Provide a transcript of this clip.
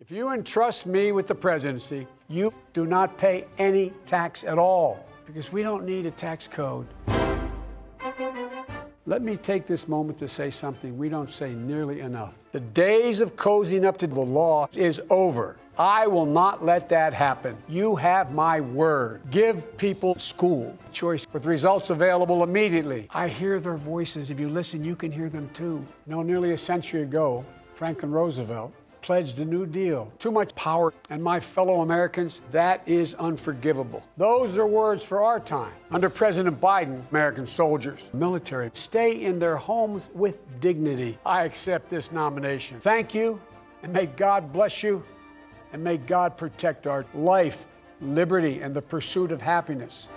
If you entrust me with the presidency, you do not pay any tax at all because we don't need a tax code. Let me take this moment to say something we don't say nearly enough. The days of cozying up to the law is over. I will not let that happen. You have my word. Give people school choice with results available immediately. I hear their voices. If you listen, you can hear them too. You know, nearly a century ago, Franklin Roosevelt pledged a new deal. Too much power. And my fellow Americans, that is unforgivable. Those are words for our time. Under President Biden, American soldiers, military, stay in their homes with dignity. I accept this nomination. Thank you, and may God bless you, and may God protect our life, liberty, and the pursuit of happiness.